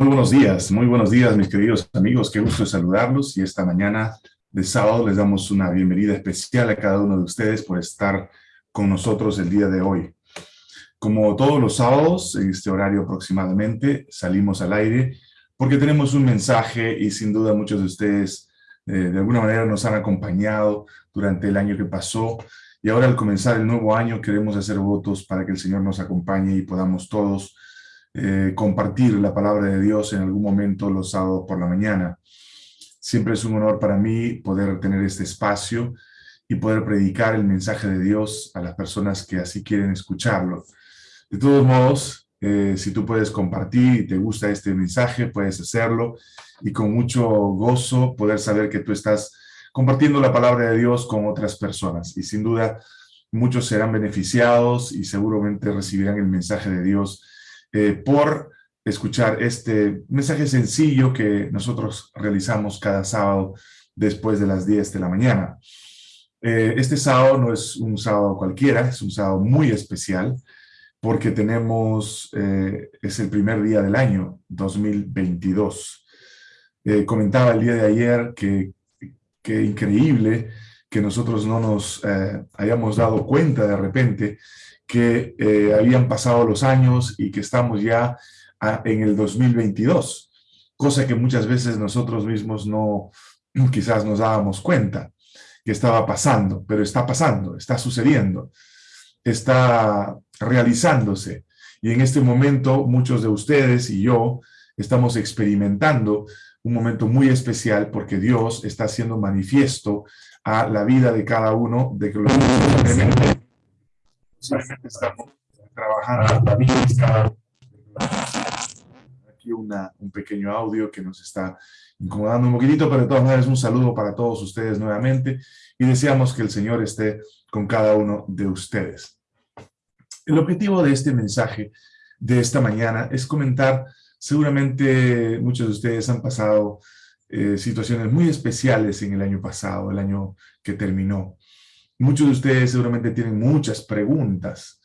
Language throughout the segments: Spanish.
Muy buenos días, muy buenos días mis queridos amigos, qué gusto saludarlos y esta mañana de sábado les damos una bienvenida especial a cada uno de ustedes por estar con nosotros el día de hoy. Como todos los sábados, en este horario aproximadamente, salimos al aire porque tenemos un mensaje y sin duda muchos de ustedes eh, de alguna manera nos han acompañado durante el año que pasó y ahora al comenzar el nuevo año queremos hacer votos para que el Señor nos acompañe y podamos todos eh, compartir la palabra de Dios en algún momento los sábados por la mañana. Siempre es un honor para mí poder tener este espacio y poder predicar el mensaje de Dios a las personas que así quieren escucharlo. De todos modos, eh, si tú puedes compartir y te gusta este mensaje, puedes hacerlo y con mucho gozo poder saber que tú estás compartiendo la palabra de Dios con otras personas. Y sin duda, muchos serán beneficiados y seguramente recibirán el mensaje de Dios eh, por escuchar este mensaje sencillo que nosotros realizamos cada sábado después de las 10 de la mañana. Eh, este sábado no es un sábado cualquiera, es un sábado muy especial porque tenemos, eh, es el primer día del año 2022. comentaba el día de ayer que, que increíble que nosotros no nos hayamos dado cuenta de repente que eh, habían pasado los años y que estamos ya en el 2022, cosa que muchas veces nosotros mismos no, quizás nos dábamos cuenta que estaba pasando, pero está pasando, está sucediendo, está realizándose. Y en este momento muchos de ustedes y yo estamos experimentando un momento muy especial porque Dios está haciendo manifiesto a la vida de cada uno de estamos trabajando. Aquí una, un pequeño audio que nos está incomodando un poquitito, pero de todas maneras un saludo para todos ustedes nuevamente y deseamos que el Señor esté con cada uno de ustedes. El objetivo de este mensaje de esta mañana es comentar, seguramente muchos de ustedes han pasado eh, situaciones muy especiales en el año pasado, el año que terminó. Muchos de ustedes seguramente tienen muchas preguntas.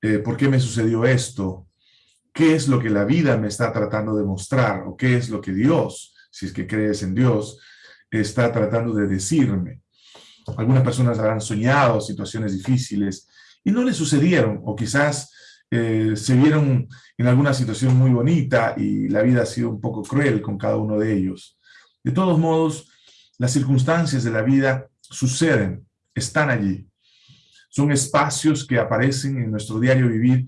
Eh, ¿Por qué me sucedió esto? ¿Qué es lo que la vida me está tratando de mostrar? ¿O qué es lo que Dios, si es que crees en Dios, está tratando de decirme? Algunas personas habrán soñado situaciones difíciles y no les sucedieron, o quizás eh, se vieron en alguna situación muy bonita y la vida ha sido un poco cruel con cada uno de ellos. De todos modos, las circunstancias de la vida suceden están allí. Son espacios que aparecen en nuestro diario vivir,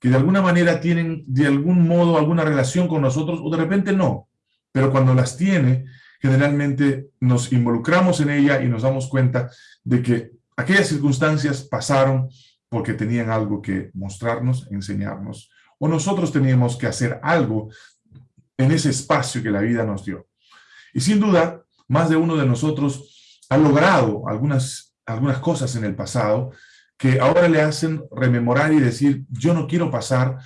que de alguna manera tienen de algún modo alguna relación con nosotros, o de repente no. Pero cuando las tiene, generalmente nos involucramos en ella y nos damos cuenta de que aquellas circunstancias pasaron porque tenían algo que mostrarnos, enseñarnos, o nosotros teníamos que hacer algo en ese espacio que la vida nos dio. Y sin duda, más de uno de nosotros ha logrado algunas algunas cosas en el pasado que ahora le hacen rememorar y decir, yo no quiero pasar,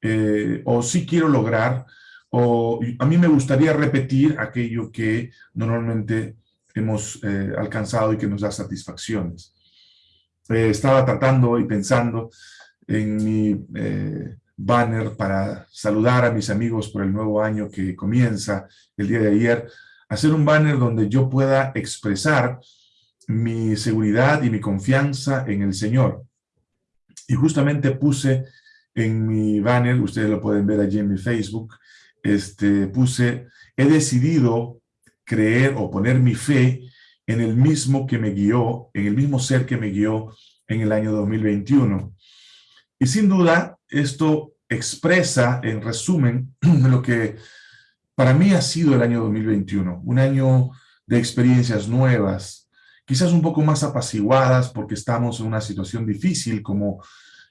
eh, o sí quiero lograr, o a mí me gustaría repetir aquello que normalmente hemos eh, alcanzado y que nos da satisfacciones. Eh, estaba tratando y pensando en mi banner para saludar a mis amigos por el nuevo año que comienza el día de ayer, hacer un banner donde yo pueda expresar mi seguridad y mi confianza en el Señor. Y justamente puse en mi banner, ustedes lo pueden ver allí en mi Facebook, este, puse, he decidido creer o poner mi fe en el mismo que me guió, en el mismo ser que me guió en el año 2021. Y sin duda, esto expresa, en resumen, lo que para mí ha sido el año 2021, un año de experiencias nuevas, quizás un poco más apaciguadas porque estamos en una situación difícil como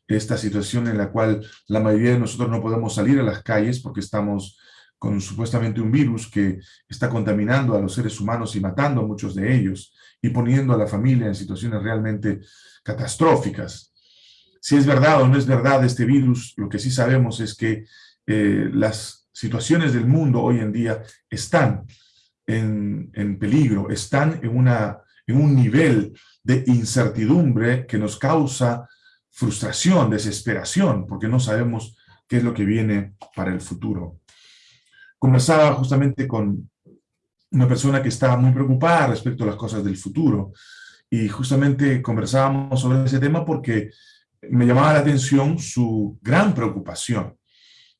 esta situación en la cual la mayoría de nosotros no podemos salir a las calles porque estamos con supuestamente un virus que está contaminando a los seres humanos y matando a muchos de ellos y poniendo a la familia en situaciones realmente catastróficas. Si es verdad o no es verdad este virus, lo que sí sabemos es que eh, las situaciones del mundo hoy en día están en, en peligro, están en una en un nivel de incertidumbre que nos causa frustración, desesperación, porque no sabemos qué es lo que viene para el futuro. conversaba justamente con una persona que estaba muy preocupada respecto a las cosas del futuro y justamente conversábamos sobre ese tema porque me llamaba la atención su gran preocupación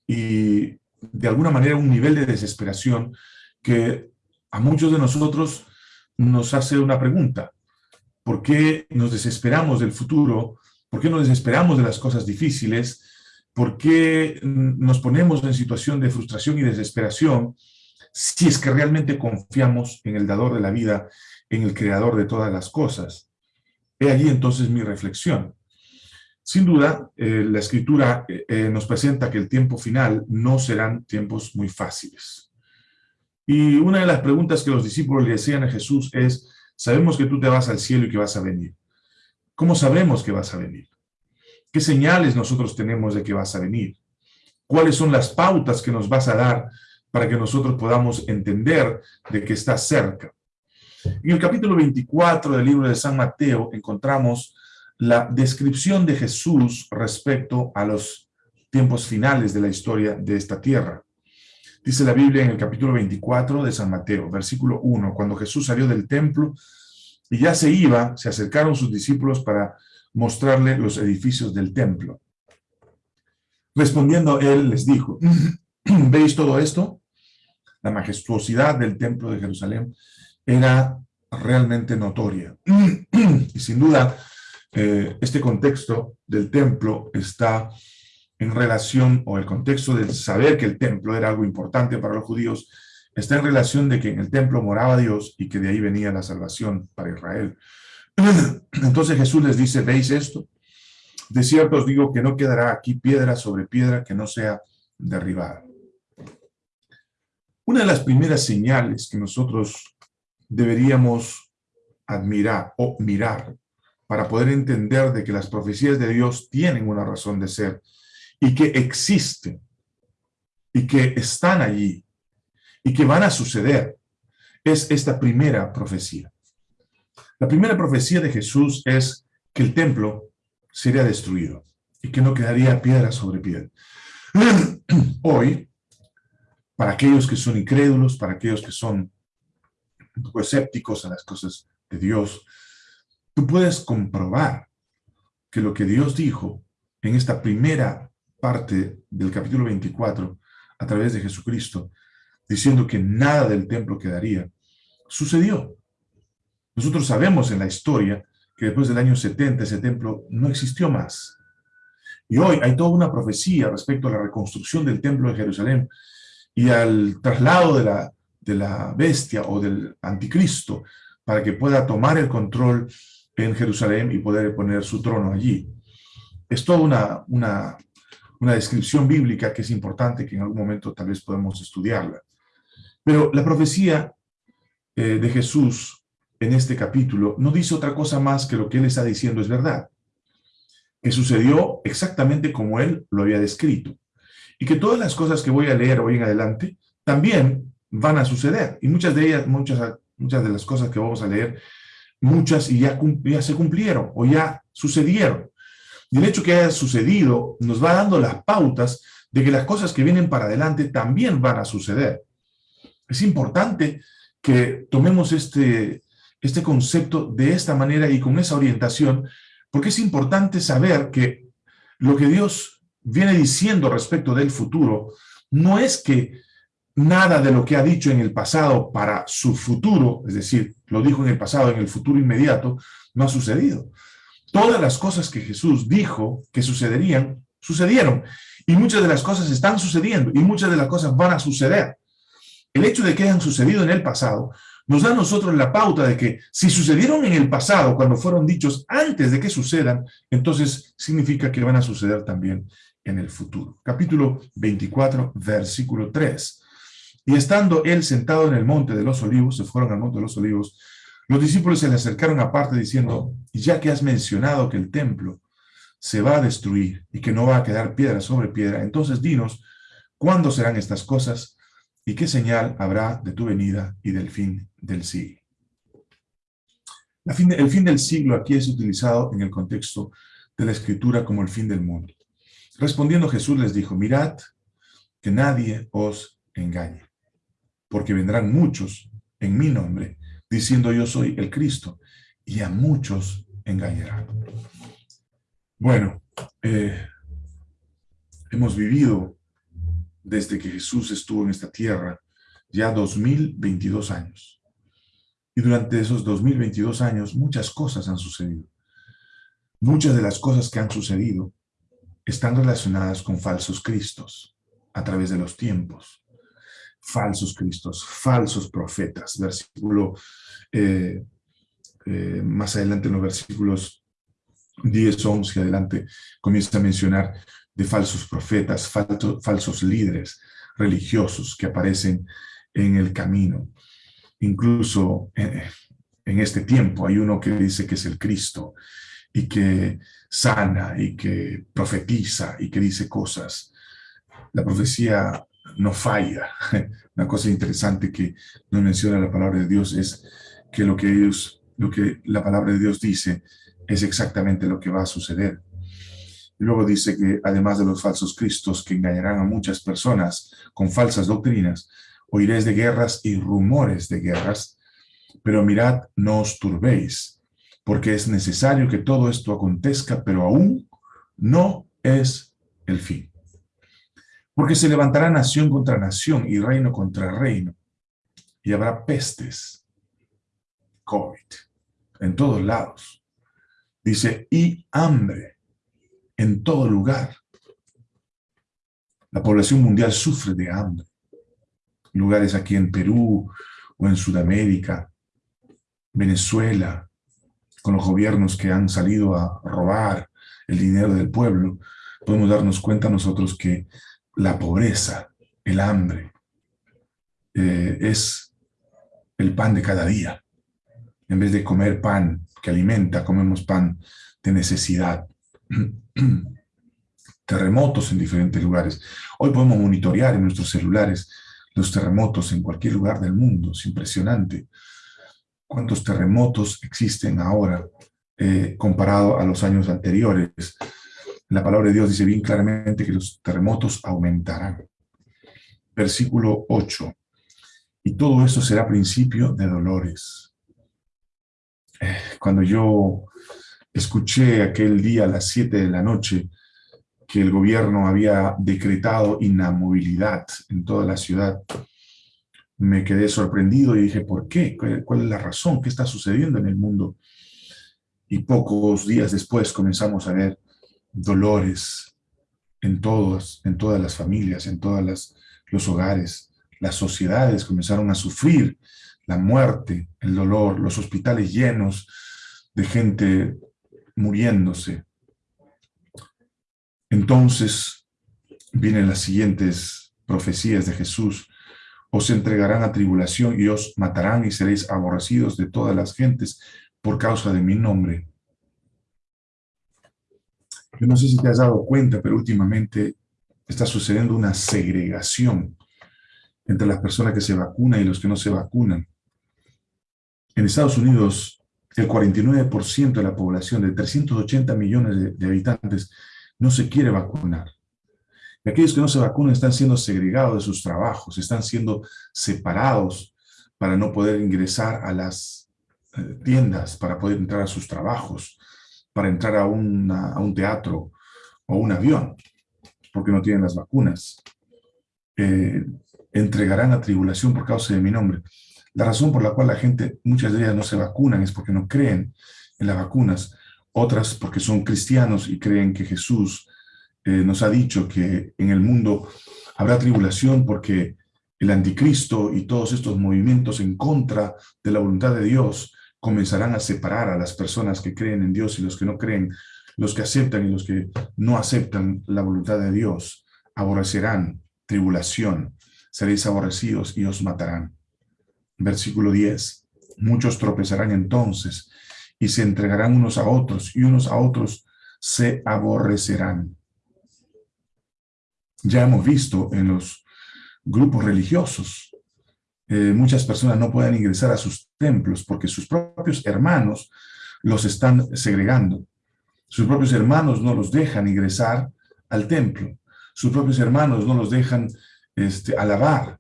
y de alguna manera un nivel de desesperación que a muchos de nosotros nos hace una pregunta. ¿Por qué nos desesperamos del futuro? ¿Por qué nos desesperamos de las cosas difíciles? ¿Por qué nos ponemos en situación de frustración y desesperación si es que realmente confiamos en el dador de la vida, en el creador de todas las cosas? He allí entonces mi reflexión. Sin duda, eh, la escritura eh, eh, nos presenta que el tiempo final no serán tiempos muy fáciles. Y una de las preguntas que los discípulos le decían a Jesús es, sabemos que tú te vas al cielo y que vas a venir. ¿Cómo sabemos que vas a venir? ¿Qué señales nosotros tenemos de que vas a venir? ¿Cuáles son las pautas que nos vas a dar para que nosotros podamos entender de que estás cerca? En el capítulo 24 del libro de San Mateo encontramos la descripción de Jesús respecto a los tiempos finales de la historia de esta tierra. Dice la Biblia en el capítulo 24 de San Mateo, versículo 1, cuando Jesús salió del templo y ya se iba, se acercaron sus discípulos para mostrarle los edificios del templo. Respondiendo él les dijo, ¿veis todo esto? La majestuosidad del templo de Jerusalén era realmente notoria. Y sin duda, eh, este contexto del templo está en relación, o el contexto del saber que el templo era algo importante para los judíos, está en relación de que en el templo moraba Dios y que de ahí venía la salvación para Israel. Entonces Jesús les dice, ¿veis esto? De cierto os digo que no quedará aquí piedra sobre piedra que no sea derribada. Una de las primeras señales que nosotros deberíamos admirar o mirar para poder entender de que las profecías de Dios tienen una razón de ser y que existen y que están allí y que van a suceder, es esta primera profecía. La primera profecía de Jesús es que el templo sería destruido y que no quedaría piedra sobre piedra. Hoy, para aquellos que son incrédulos, para aquellos que son un poco escépticos a las cosas de Dios, tú puedes comprobar que lo que Dios dijo en esta primera parte del capítulo 24, a través de Jesucristo, diciendo que nada del templo quedaría, sucedió. Nosotros sabemos en la historia que después del año 70 ese templo no existió más. Y hoy hay toda una profecía respecto a la reconstrucción del templo de Jerusalén y al traslado de la, de la bestia o del anticristo para que pueda tomar el control en Jerusalén y poder poner su trono allí. Es toda una, una, una descripción bíblica que es importante, que en algún momento tal vez podemos estudiarla. Pero la profecía eh, de Jesús en este capítulo no dice otra cosa más que lo que él está diciendo es verdad. Que sucedió exactamente como él lo había descrito. Y que todas las cosas que voy a leer hoy en adelante también van a suceder. Y muchas de ellas, muchas, muchas de las cosas que vamos a leer muchas y ya, ya se cumplieron o ya sucedieron. Y el hecho que haya sucedido nos va dando las pautas de que las cosas que vienen para adelante también van a suceder. Es importante que tomemos este, este concepto de esta manera y con esa orientación, porque es importante saber que lo que Dios viene diciendo respecto del futuro no es que nada de lo que ha dicho en el pasado para su futuro, es decir, lo dijo en el pasado, en el futuro inmediato, no ha sucedido. Todas las cosas que Jesús dijo que sucederían, sucedieron. Y muchas de las cosas están sucediendo y muchas de las cosas van a suceder. El hecho de que hayan sucedido en el pasado nos da a nosotros la pauta de que si sucedieron en el pasado, cuando fueron dichos antes de que sucedan, entonces significa que van a suceder también en el futuro. Capítulo 24, versículo 3. Y estando él sentado en el monte de los olivos, se fueron al monte de los olivos, los discípulos se le acercaron aparte diciendo, ya que has mencionado que el templo se va a destruir y que no va a quedar piedra sobre piedra, entonces dinos, ¿cuándo serán estas cosas y qué señal habrá de tu venida y del fin del siglo? el fin del siglo aquí es utilizado en el contexto de la Escritura como el fin del mundo. Respondiendo Jesús les dijo, mirad que nadie os engañe. porque vendrán muchos en mi nombre, diciendo yo soy el Cristo, y a muchos engañarán. Bueno, eh, hemos vivido desde que Jesús estuvo en esta tierra ya 2022 años. Y durante esos 2022 años muchas cosas han sucedido. Muchas de las cosas que han sucedido están relacionadas con falsos cristos a través de los tiempos. Falsos cristos, falsos profetas. Versículo, eh, eh, más adelante en los versículos 10, 11, adelante, comienza a mencionar de falsos profetas, falsos líderes religiosos que aparecen en el camino. Incluso eh, en este tiempo hay uno que dice que es el Cristo y que sana y que profetiza y que dice cosas. La profecía no falla. Una cosa interesante que nos menciona la palabra de Dios es que lo que ellos, lo que la palabra de Dios dice es exactamente lo que va a suceder. Y luego dice que además de los falsos cristos que engañarán a muchas personas con falsas doctrinas, oiréis de guerras y rumores de guerras, pero mirad, no os turbéis, porque es necesario que todo esto acontezca, pero aún no es el fin. Porque se levantará nación contra nación y reino contra reino, y habrá pestes, COVID, en todos lados. Dice, y hambre en todo lugar. La población mundial sufre de hambre. Lugares aquí en Perú o en Sudamérica, Venezuela, con los gobiernos que han salido a robar el dinero del pueblo, podemos darnos cuenta nosotros que la pobreza, el hambre, eh, es el pan de cada día. En vez de comer pan que alimenta, comemos pan de necesidad. Terremotos en diferentes lugares. Hoy podemos monitorear en nuestros celulares los terremotos en cualquier lugar del mundo. Es impresionante cuántos terremotos existen ahora eh, comparado a los años anteriores. La palabra de Dios dice bien claramente que los terremotos aumentarán. Versículo 8. Y todo eso será principio de dolores. Eh, cuando yo escuché aquel día a las 7 de la noche que el gobierno había decretado inamovilidad en toda la ciudad, me quedé sorprendido y dije, ¿por qué? ¿Cuál es la razón? ¿Qué está sucediendo en el mundo? Y pocos días después comenzamos a ver dolores en, todos, en todas las familias, en todos los hogares. Las sociedades comenzaron a sufrir la muerte, el dolor, los hospitales llenos de gente muriéndose. Entonces vienen las siguientes profecías de Jesús os entregarán a tribulación y os matarán y seréis aborrecidos de todas las gentes por causa de mi nombre. Yo no sé si te has dado cuenta, pero últimamente está sucediendo una segregación entre las personas que se vacunan y los que no se vacunan. En Estados Unidos, el 49% de la población de 380 millones de habitantes no se quiere vacunar. Y aquellos que no se vacunan están siendo segregados de sus trabajos, están siendo separados para no poder ingresar a las eh, tiendas, para poder entrar a sus trabajos, para entrar a, a un teatro o un avión, porque no tienen las vacunas. Eh, entregarán a tribulación por causa de mi nombre. La razón por la cual la gente, muchas de ellas no se vacunan es porque no creen en las vacunas, otras porque son cristianos y creen que Jesús eh, nos ha dicho que en el mundo habrá tribulación porque el anticristo y todos estos movimientos en contra de la voluntad de Dios comenzarán a separar a las personas que creen en Dios y los que no creen, los que aceptan y los que no aceptan la voluntad de Dios, aborrecerán tribulación, seréis aborrecidos y os matarán. Versículo 10, muchos tropezarán entonces y se entregarán unos a otros y unos a otros se aborrecerán ya hemos visto en los grupos religiosos, eh, muchas personas no pueden ingresar a sus templos porque sus propios hermanos los están segregando. Sus propios hermanos no los dejan ingresar al templo. Sus propios hermanos no los dejan este, alabar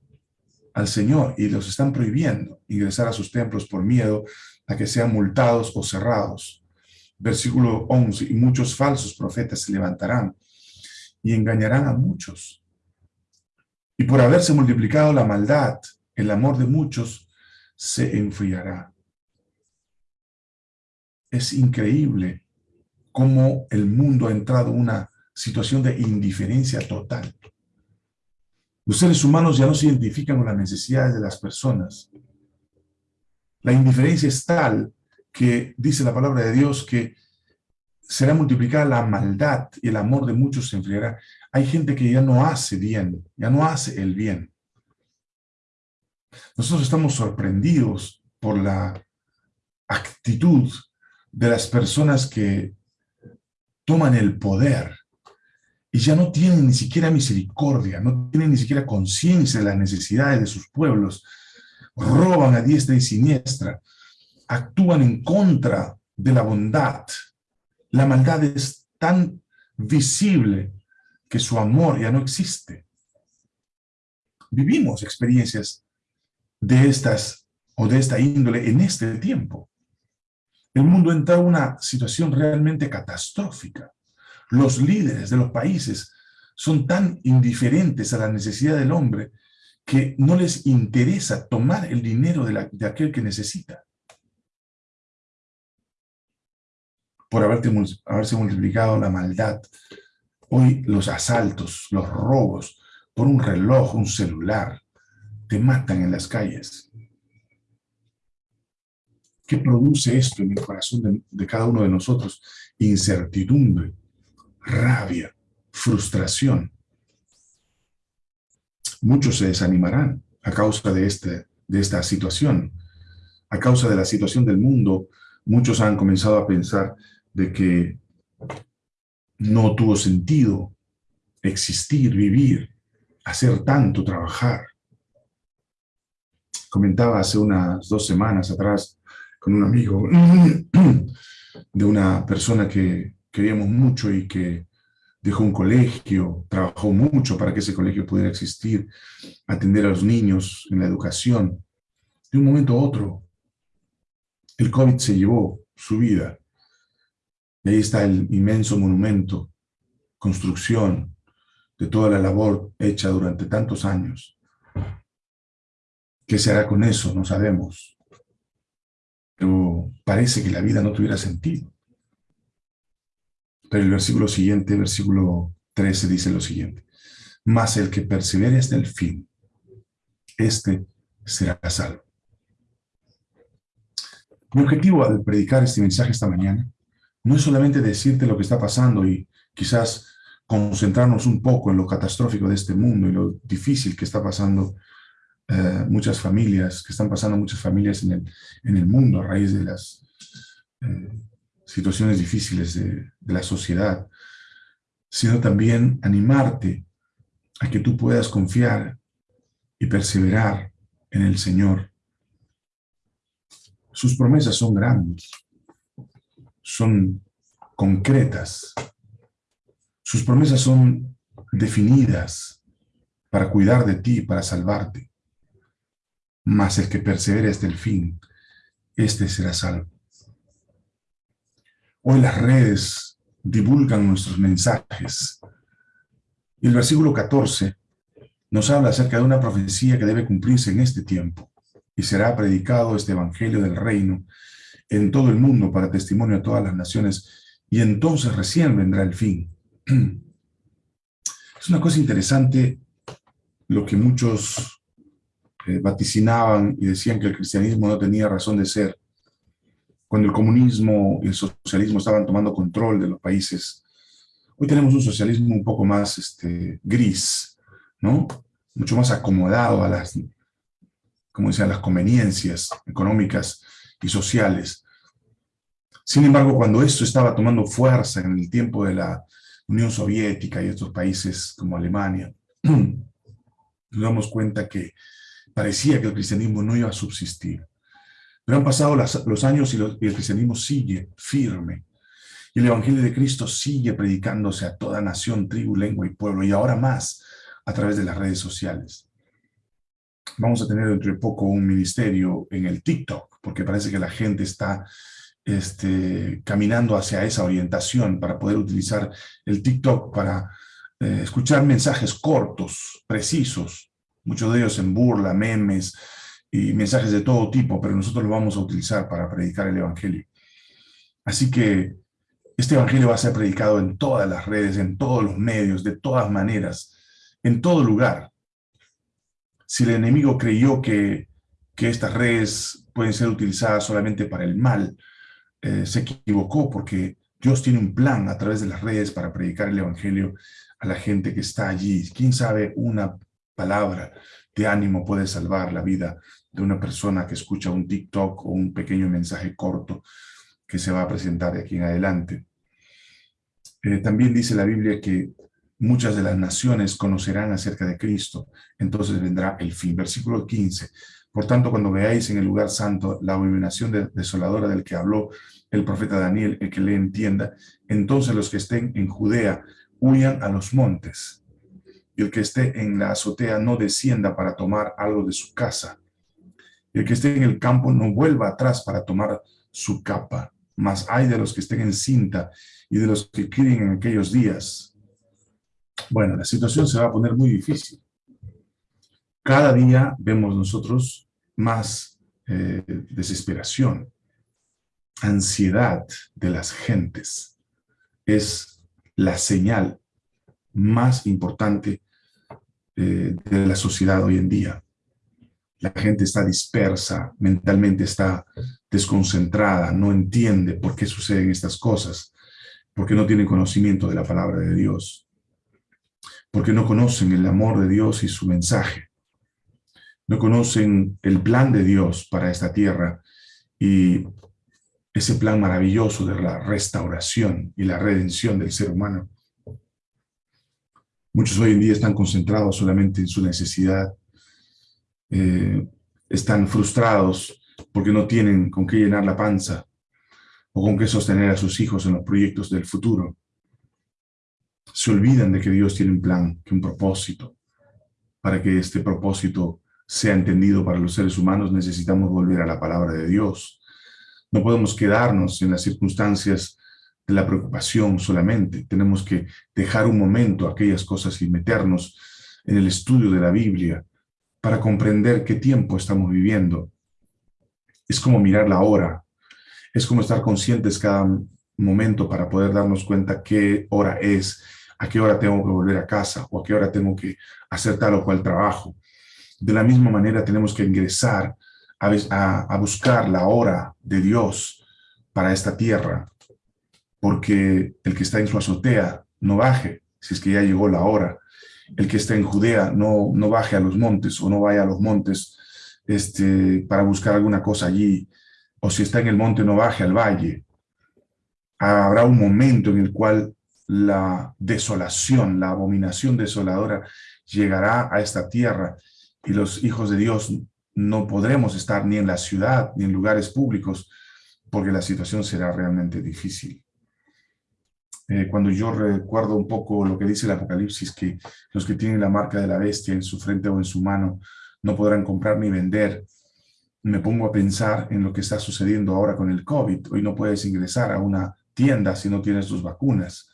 al Señor y los están prohibiendo ingresar a sus templos por miedo a que sean multados o cerrados. Versículo 11, y muchos falsos profetas se levantarán y engañarán a muchos. Y por haberse multiplicado la maldad, el amor de muchos se enfriará. Es increíble cómo el mundo ha entrado en una situación de indiferencia total. Los seres humanos ya no se identifican con las necesidades de las personas. La indiferencia es tal que dice la palabra de Dios que será multiplicada la maldad y el amor de muchos se enfriará. Hay gente que ya no hace bien, ya no hace el bien. Nosotros estamos sorprendidos por la actitud de las personas que toman el poder y ya no tienen ni siquiera misericordia, no tienen ni siquiera conciencia de las necesidades de sus pueblos, roban a diestra y siniestra, actúan en contra de la bondad. La maldad es tan visible que su amor ya no existe. Vivimos experiencias de estas o de esta índole en este tiempo. El mundo entra en una situación realmente catastrófica. Los líderes de los países son tan indiferentes a la necesidad del hombre que no les interesa tomar el dinero de, de aquel que necesita. Por haberse multiplicado la maldad, hoy los asaltos, los robos, por un reloj, un celular, te matan en las calles. ¿Qué produce esto en el corazón de, cada uno de nosotros? Incertidumbre, rabia, frustración. Muchos se desanimarán a causa de, este, de esta situación. A causa de la situación del mundo, muchos han comenzado a pensar de que no tuvo sentido existir, vivir, hacer tanto, trabajar comentaba hace unas dos semanas atrás con un amigo de una persona que queríamos mucho y que dejó un colegio, trabajó mucho para que ese colegio pudiera existir, atender a los niños en la educación. De un momento a otro, el COVID se llevó su vida. Y ahí está el inmenso monumento, construcción de toda la labor hecha durante tantos años. ¿Qué se hará con eso? No sabemos. Pero parece que la vida no tuviera sentido. Pero el versículo siguiente, versículo 13, dice lo siguiente. Mas el que persevere hasta el fin, este será salvo. Mi objetivo al predicar este mensaje esta mañana no es solamente decirte lo que está pasando y quizás concentrarnos un poco en lo catastrófico de este mundo y lo difícil que está pasando eh, muchas familias, que están pasando muchas familias en el, en el mundo a raíz de las eh, situaciones difíciles de, de la sociedad, sino también animarte a que tú puedas confiar y perseverar en el Señor. Sus promesas son grandes, son concretas, sus promesas son definidas para cuidar de ti, para salvarte mas el que persevere hasta el fin, este será salvo. Hoy las redes divulgan nuestros mensajes. Y el versículo 14 nos habla acerca de una profecía que debe cumplirse en este tiempo. Y será predicado este evangelio del reino en todo el mundo para testimonio a todas las naciones. Y entonces recién vendrá el fin. Es una cosa interesante lo que muchos vaticinaban y decían que el cristianismo no tenía razón de ser, cuando el comunismo y el socialismo estaban tomando control de los países. Hoy tenemos un socialismo un poco más este, gris, ¿no? Mucho más acomodado a las, como decían, las conveniencias económicas y sociales. Sin embargo, cuando esto estaba tomando fuerza en el tiempo de la Unión Soviética y otros países como Alemania, nos damos cuenta que parecía que el cristianismo no iba a subsistir. Pero han pasado los años y, el cristianismo sigue firme. Y el Evangelio de Cristo sigue predicándose a toda nación, tribu, lengua y pueblo, y ahora más a través de las redes sociales. Vamos a tener dentro de poco un ministerio en el TikTok, porque parece que la gente está este, caminando hacia esa orientación para poder utilizar el TikTok para eh, escuchar mensajes cortos, precisos, muchos de ellos en burla, memes y mensajes de todo tipo, pero nosotros lo vamos a utilizar para predicar el Evangelio. Así que este Evangelio va a ser predicado en todas las redes, en todos los medios, de todas maneras, en todo lugar. Si el enemigo creyó que, que estas redes pueden ser utilizadas solamente para el mal, eh, se equivocó porque Dios tiene un plan a través de las redes para predicar el Evangelio a la gente que está allí. ¿Quién sabe una palabra de ánimo puede salvar la vida de una persona que escucha un TikTok o un pequeño mensaje corto que se va a presentar de aquí en adelante? Eh, también dice la Biblia que muchas de las naciones conocerán acerca de Cristo, entonces vendrá el fin. Versículo 15. Por tanto, cuando veáis en el lugar santo la abominación desoladora del que habló el profeta Daniel, el que le entienda, entonces los que estén en Judea huyan a los montes, y el que esté en la azotea no descienda para tomar algo de su casa, y el que esté en el campo no vuelva atrás para tomar su capa, mas hay de los que estén en cinta y de los que críen en aquellos días. Bueno, la situación se va a poner muy difícil. Cada día vemos nosotros más eh, desesperación, ansiedad de las gentes. Es la señal más importante eh, de la sociedad hoy en día. La gente está dispersa, mentalmente está desconcentrada, no entiende por qué suceden estas cosas porque no tienen conocimiento de la palabra de Dios, porque no conocen el amor de Dios y su mensaje, no conocen el plan de Dios para esta tierra y ese plan maravilloso de la restauración y la redención del ser humano. Muchos hoy en día están concentrados solamente en su necesidad, eh, están frustrados porque no tienen con qué llenar la panza, o con qué sostener a sus hijos en los proyectos del futuro. Se olvidan de que Dios tiene un plan, que un propósito. Para que este propósito sea entendido para los seres humanos, necesitamos volver a la palabra de Dios. No podemos quedarnos en las circunstancias de la preocupación solamente. Tenemos que dejar un momento aquellas cosas y meternos en el estudio de la Biblia para comprender qué tiempo estamos viviendo. Es como mirar la hora es como estar conscientes cada momento para poder darnos cuenta qué hora es, a qué hora tengo que volver a casa o a qué hora tengo que hacer tal o cual trabajo. De la misma manera tenemos que ingresar a, a buscar la hora de Dios para esta tierra, porque el que está en su azotea no baje, si es que ya llegó la hora. El que está en Judea no, no baje a los montes o no vaya a los montes este, para buscar alguna cosa allí, o si está en el monte no baje al valle. Habrá un momento en el cual la desolación, la abominación desoladora llegará a esta tierra y los hijos de Dios no podremos estar ni en la ciudad ni en lugares públicos porque la situación será realmente difícil. Eh, cuando yo recuerdo un poco lo que dice el Apocalipsis, que los que tienen la marca de la bestia en su frente o en su mano no podrán comprar ni vender, me pongo a pensar en lo que está sucediendo ahora con el COVID. Hoy no puedes ingresar a una tienda si no tienes tus vacunas.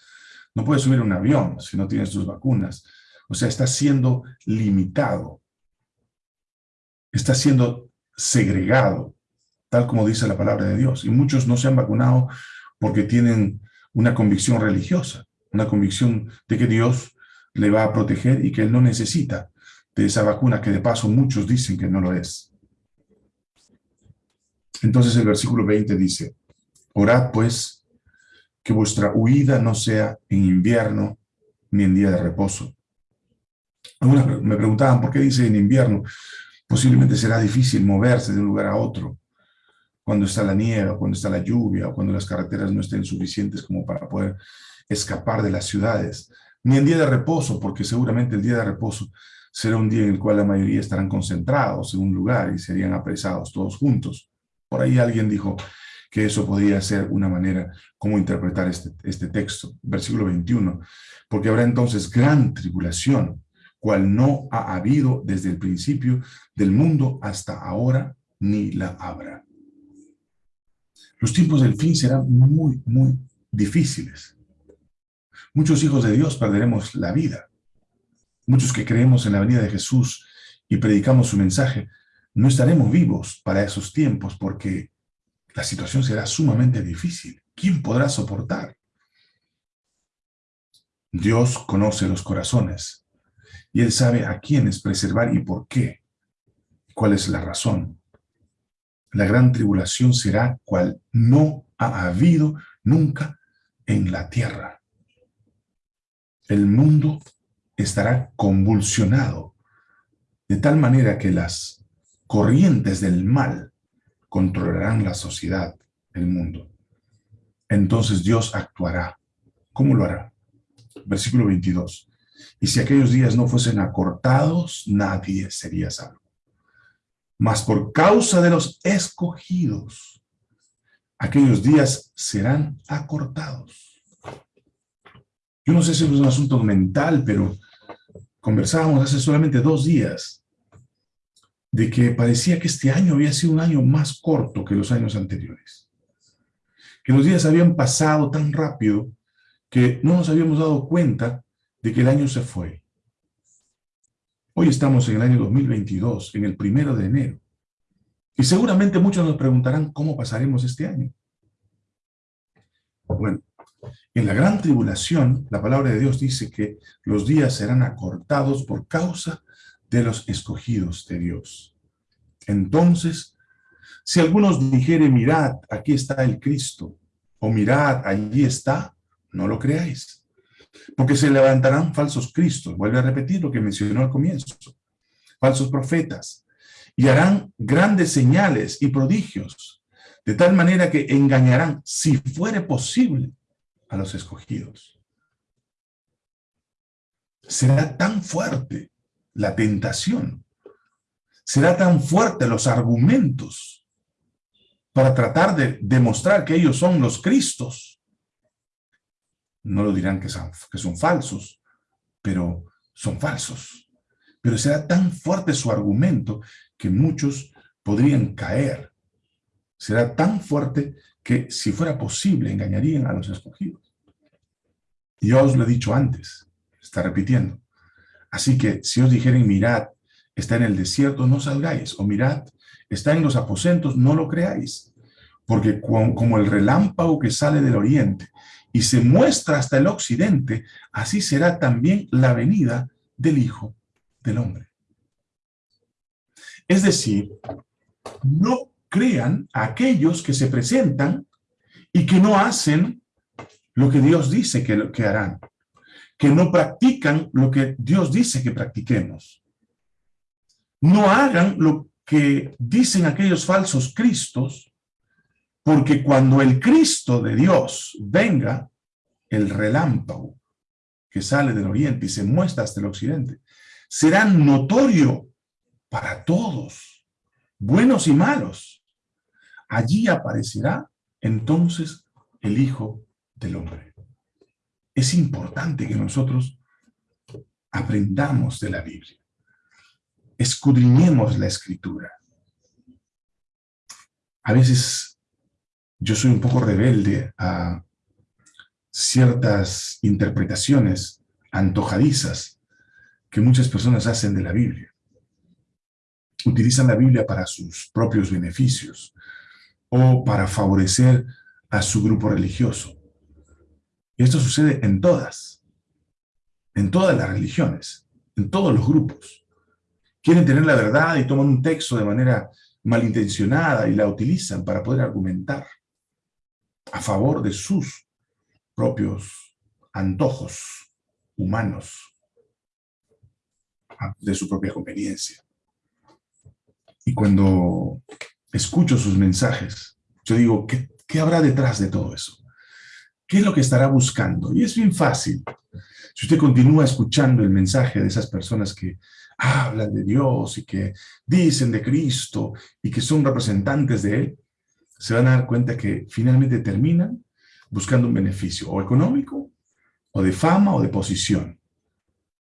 No puedes subir a un avión si no tienes tus vacunas. O sea, está siendo limitado. Está siendo segregado, tal como dice la palabra de Dios. Y muchos no se han vacunado porque tienen una convicción religiosa, una convicción de que Dios le va a proteger y que Él no necesita de esa vacuna que de paso muchos dicen que no lo es. Entonces el versículo 20 dice, orad pues que vuestra huida no sea en invierno ni en día de reposo. Algunos me preguntaban, ¿por qué dice en invierno? Posiblemente será difícil moverse de un lugar a otro, cuando está la nieve, cuando está la lluvia, o cuando las carreteras no estén suficientes como para poder escapar de las ciudades. Ni en día de reposo, porque seguramente el día de reposo será un día en el cual la mayoría estarán concentrados en un lugar y serían apresados todos juntos. Por ahí alguien dijo que eso podría ser una manera como interpretar este, este texto. Versículo 21. Porque habrá entonces gran tribulación, cual no ha habido desde el principio del mundo hasta ahora, ni la habrá. Los tiempos del fin serán muy, muy difíciles. Muchos hijos de Dios perderemos la vida. Muchos que creemos en la venida de Jesús y predicamos su mensaje, no estaremos vivos para esos tiempos porque la situación será sumamente difícil. ¿Quién podrá soportar? Dios conoce los corazones y Él sabe a quiénes preservar y por qué. ¿Cuál es la razón? La gran tribulación será cual no ha habido nunca en la tierra. El mundo estará convulsionado de tal manera que las corrientes del mal controlarán la sociedad, el mundo. Entonces Dios actuará. ¿Cómo lo hará? Versículo 22. Y si aquellos días no fuesen acortados, nadie sería salvo. Mas por causa de los escogidos, aquellos días serán acortados. Yo no sé si es un asunto mental, pero conversábamos hace solamente dos días de que parecía que este año había sido un año más corto que los años anteriores. Que los días habían pasado tan rápido que no nos habíamos dado cuenta de que el año se fue. Hoy estamos en el año 2022, en el primero de enero. Y seguramente muchos nos preguntarán cómo pasaremos este año. Bueno, en la gran tribulación, la palabra de Dios dice que los días serán acortados por causa de los escogidos de Dios. Entonces, si algunos dijeren, mirad, aquí está el Cristo, o mirad, allí está, no lo creáis. Porque se levantarán falsos cristos, vuelve a repetir lo que mencionó al comienzo, falsos profetas, y harán grandes señales y prodigios, de tal manera que engañarán, si fuere posible, a los escogidos. Será tan fuerte la tentación, será tan fuerte los argumentos para tratar de demostrar que ellos son los Cristos. No lo dirán que son, falsos, pero son falsos. Pero será tan fuerte su argumento que muchos podrían caer. Será tan fuerte que, si fuera posible, engañarían a los escogidos. Y yo os lo he dicho antes, está repitiendo. Así que si os dijeren, mirad, está en el desierto, no salgáis. O mirad, está en los aposentos, no lo creáis. Porque como el relámpago que sale del oriente y se muestra hasta el occidente, así será también la venida del Hijo del Hombre. Es decir, no crean a aquellos que se presentan y que no hacen lo que Dios dice que, que harán que no practican lo que Dios dice que practiquemos. No hagan lo que dicen aquellos falsos cristos, porque cuando el Cristo de Dios venga, el relámpago que sale del oriente y se muestra hasta el occidente, será notorio para todos, buenos y malos. Allí aparecerá entonces el Hijo del Hombre es importante que nosotros aprendamos de la Biblia. Escudriñemos la Escritura. A veces yo soy un poco rebelde a ciertas interpretaciones antojadizas que muchas personas hacen de la Biblia. Utilizan la Biblia para sus propios beneficios o para favorecer a su grupo religioso. Y esto sucede en todas, en todas las religiones, en todos los grupos. Quieren tener la verdad y toman un texto de manera malintencionada y la utilizan para poder argumentar a favor de sus propios antojos humanos, de su propia conveniencia. Y cuando escucho sus mensajes, yo digo, ¿qué, qué habrá detrás de todo eso? ¿Qué es lo que estará buscando? Y es bien fácil. Si usted continúa escuchando el mensaje de esas personas que hablan de Dios y que dicen de Cristo y que son representantes de Él, se van a dar cuenta que finalmente terminan buscando un beneficio o económico, o de fama, o de posición.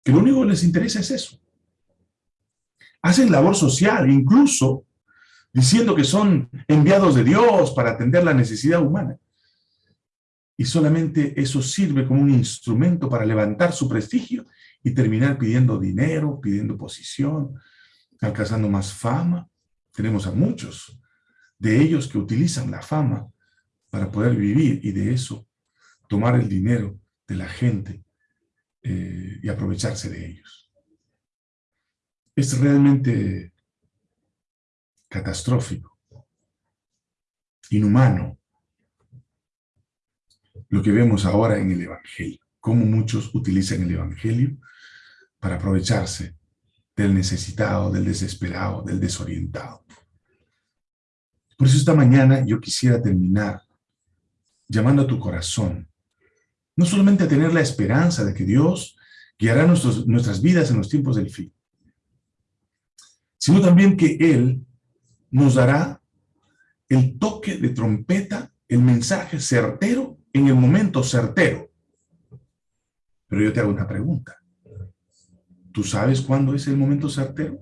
que lo único que les interesa es eso. Hacen labor social, incluso diciendo que son enviados de Dios para atender la necesidad humana. Y solamente eso sirve como un instrumento para levantar su prestigio y terminar pidiendo dinero, pidiendo posición, alcanzando más fama. Tenemos a muchos de ellos que utilizan la fama para poder vivir y de eso tomar el dinero de la gente eh, y aprovecharse de ellos. Es realmente catastrófico, inhumano, lo que vemos ahora en el Evangelio, cómo muchos utilizan el Evangelio para aprovecharse del necesitado, del desesperado, del desorientado. Por eso esta mañana yo quisiera terminar llamando a tu corazón, no solamente a tener la esperanza de que Dios guiará nuestras vidas en los tiempos del fin, sino también que Él nos dará el toque de trompeta, el mensaje certero en el momento certero. Pero yo te hago una pregunta. ¿Tú sabes cuándo es el momento certero?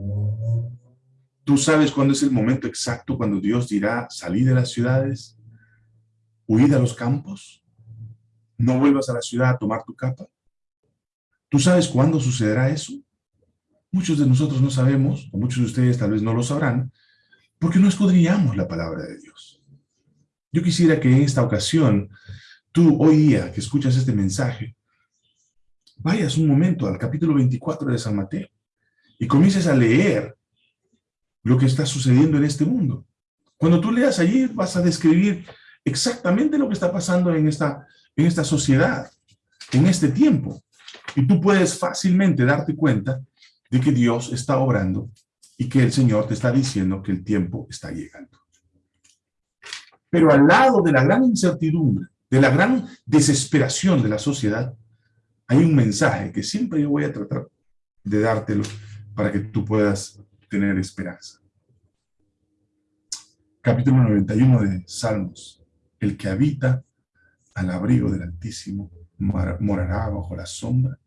¿Tú sabes cuándo es el momento exacto cuando Dios dirá, salí de las ciudades, huid a los campos, no vuelvas a la ciudad a tomar tu capa? ¿Tú sabes cuándo sucederá eso? Muchos de nosotros no sabemos, o muchos de ustedes tal vez no lo sabrán, porque no escudriñamos la palabra de Dios. Yo quisiera que en esta ocasión, tú hoy día que escuchas este mensaje, vayas un momento al capítulo 24 de San Mateo y comiences a leer lo que está sucediendo en este mundo. Cuando tú leas allí vas a describir exactamente lo que está pasando en esta, en esta sociedad, en este tiempo. Y tú puedes fácilmente darte cuenta de que Dios está obrando y que el Señor te está diciendo que el tiempo está llegando. Pero al lado de la gran incertidumbre, de la gran desesperación de la sociedad, hay un mensaje que siempre yo voy a tratar de dártelo para que tú puedas tener esperanza. Capítulo 91 de Salmos. El que habita al abrigo del Altísimo morará bajo la sombra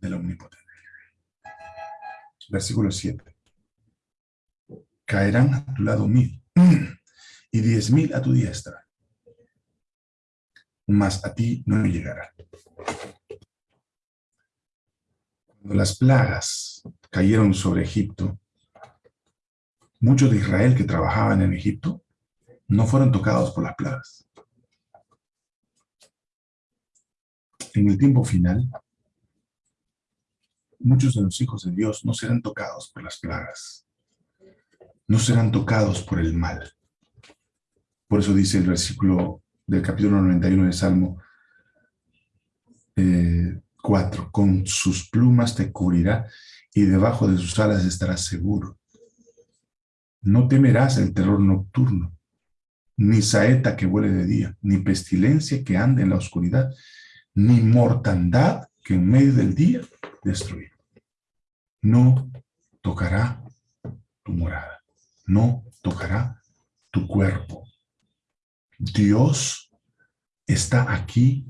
del Omnipotente. Versículo 7 caerán a tu lado mil y diez mil a tu diestra, mas a ti no llegará. Cuando las plagas cayeron sobre Egipto, muchos de Israel que trabajaban en Egipto no fueron tocados por las plagas. En el tiempo final, muchos de los hijos de Dios no serán tocados por las plagas no serán tocados por el mal. Por eso dice el versículo del capítulo 91 del Salmo 4, eh, con sus plumas te cubrirá y debajo de sus alas estarás seguro. No temerás el terror nocturno, ni saeta que vuele de día, ni pestilencia que ande en la oscuridad, ni mortandad que en medio del día destruye. No tocará tu morada no tocará tu cuerpo. Dios está aquí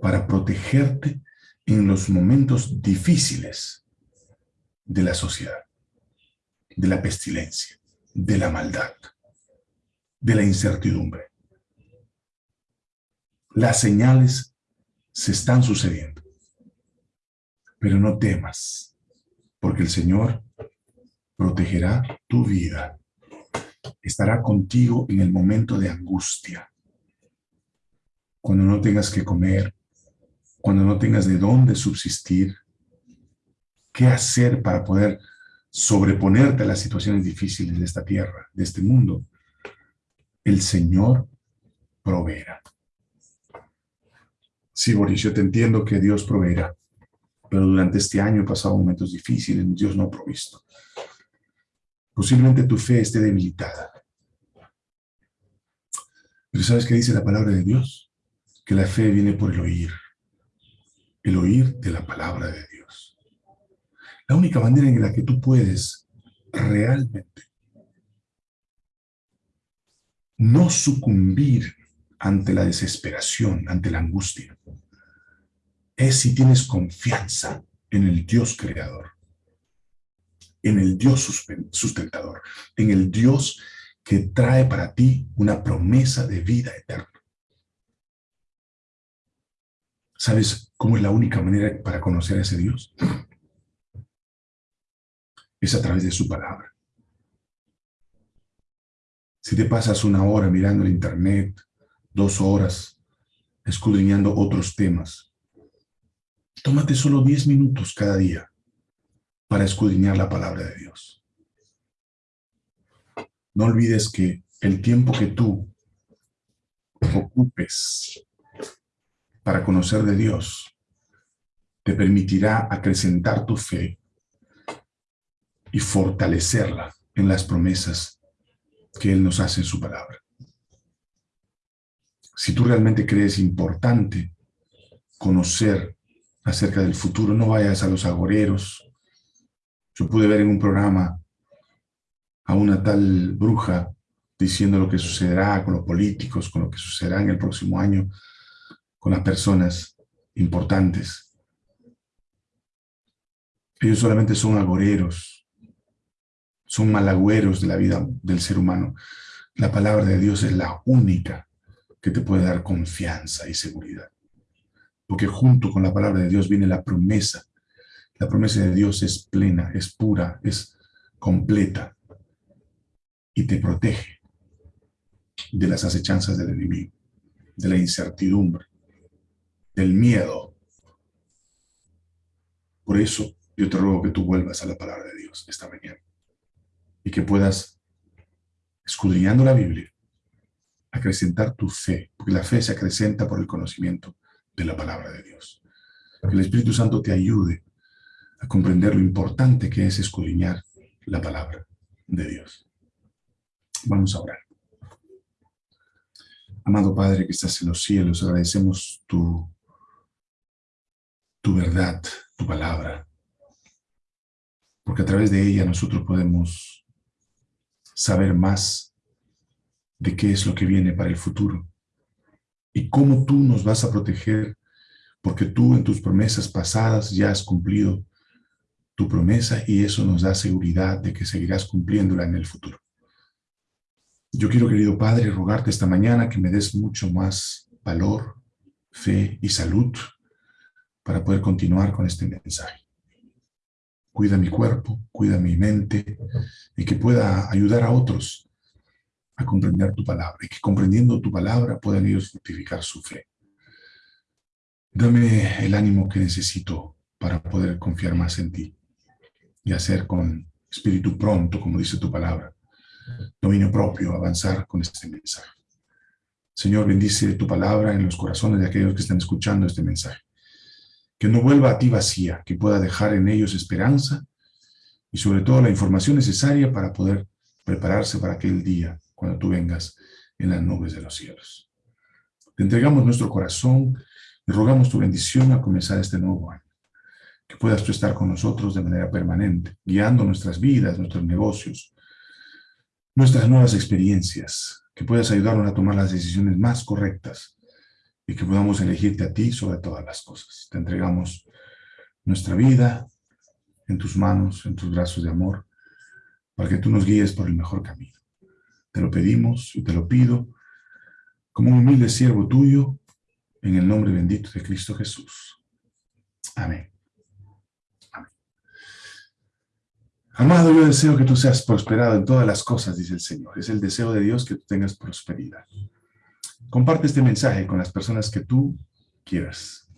para protegerte en los momentos difíciles de la sociedad, de la pestilencia, de la maldad, de la incertidumbre. Las señales se están sucediendo, pero no temas, porque el Señor protegerá tu vida estará contigo en el momento de angustia. Cuando no tengas que comer, cuando no tengas de dónde subsistir, qué hacer para poder sobreponerte a las situaciones difíciles de esta tierra, de este mundo. El Señor proveerá. Sí, Boris, yo te entiendo que Dios proveerá, pero durante este año he pasado momentos difíciles, Dios no ha provisto. Posiblemente tu fe esté debilitada. Pero ¿sabes qué dice la palabra de Dios? Que la fe viene por el oír. El oír de la palabra de Dios. La única manera en la que tú puedes realmente no sucumbir ante la desesperación, ante la angustia, es si tienes confianza en el Dios creador, en el Dios sustentador, en el Dios que trae para ti una promesa de vida eterna. ¿Sabes cómo es la única manera para conocer a ese Dios? Es a través de su palabra. Si te pasas una hora mirando el internet, dos horas, escudriñando otros temas, tómate solo diez minutos cada día para escudriñar la palabra de Dios. No olvides que el tiempo que tú ocupes para conocer de Dios te permitirá acrecentar tu fe y fortalecerla en las promesas que Él nos hace en su palabra. Si tú realmente crees importante conocer acerca del futuro, no vayas a los agoreros. Yo pude ver en un programa a una tal bruja diciendo lo que sucederá con los políticos, con lo que sucederá en el próximo año, con las personas importantes. Ellos solamente son agoreros, son malagüeros de la vida del ser humano. La palabra de Dios es la única que te puede dar confianza y seguridad. Porque junto con la palabra de Dios viene la promesa. La promesa de Dios es plena, es pura, es completa y te protege de las acechanzas del enemigo, de la incertidumbre, del miedo. Por eso yo te ruego que tú vuelvas a la palabra de Dios esta mañana y que puedas, escudriñando la Biblia, acrecentar tu fe, porque la fe se acrecenta por el conocimiento de la palabra de Dios. Que el Espíritu Santo te ayude a comprender lo importante que es escudriñar la palabra de Dios. Vamos a orar. Amado Padre que estás en los cielos, agradecemos tu, tu verdad, tu palabra, porque a través de ella nosotros podemos saber más de qué es lo que viene para el futuro y cómo tú nos vas a proteger, porque tú en tus promesas pasadas ya has cumplido tu promesa y eso nos da seguridad de que seguirás cumpliéndola en el futuro. Yo quiero, querido Padre, rogarte esta mañana que me des mucho más valor, fe y salud para poder continuar con este mensaje. Cuida mi cuerpo, cuida mi mente y que pueda ayudar a otros a comprender tu palabra y que comprendiendo tu palabra puedan ellos fructificar su fe. Dame el ánimo que necesito para poder confiar más en ti y hacer con espíritu pronto, como dice tu palabra, dominio propio, avanzar con este mensaje. Señor, bendice tu palabra en los corazones de aquellos que están escuchando este mensaje. Que no vuelva a ti vacía, que pueda dejar en ellos esperanza y sobre todo la información necesaria para poder prepararse para aquel día cuando tú vengas en las nubes de los cielos. Te entregamos nuestro corazón y rogamos tu bendición a comenzar este nuevo año. Que puedas tú estar con nosotros de manera permanente, guiando nuestras vidas, nuestros negocios, nuestras nuevas experiencias, que puedas ayudarnos a tomar las decisiones más correctas y que podamos elegirte a ti sobre todas las cosas. Te entregamos nuestra vida en tus manos, en tus brazos de amor, para que tú nos guíes por el mejor camino. Te lo pedimos y te lo pido como un humilde siervo tuyo, en el nombre bendito de Cristo Jesús. Amén. Amén. Amado, yo deseo que tú seas prosperado en todas las cosas, dice el Señor. Es el deseo de Dios que tú tengas prosperidad. Comparte este mensaje con las personas que tú quieras.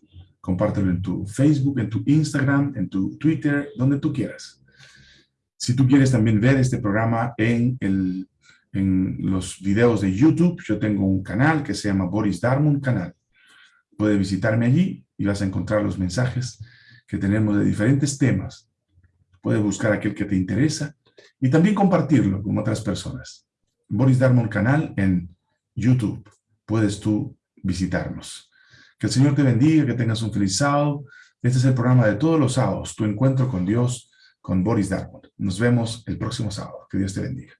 Compártelo en tu Facebook, en tu Instagram, en tu Twitter, donde tú quieras. Si tú quieres también ver este programa en el en los videos de YouTube, yo tengo un canal que se llama Boris Darmon Canal. Puedes visitarme allí y vas a encontrar los mensajes que tenemos de diferentes temas. Puedes buscar aquel que te interesa y también compartirlo con otras personas. Boris Darmon Canal en YouTube. Puedes tú visitarnos. Que el Señor te bendiga, que tengas un feliz sábado. Este es el programa de todos los sábados, tu encuentro con Dios, con Boris Darmon. Nos vemos el próximo sábado. Que Dios te bendiga.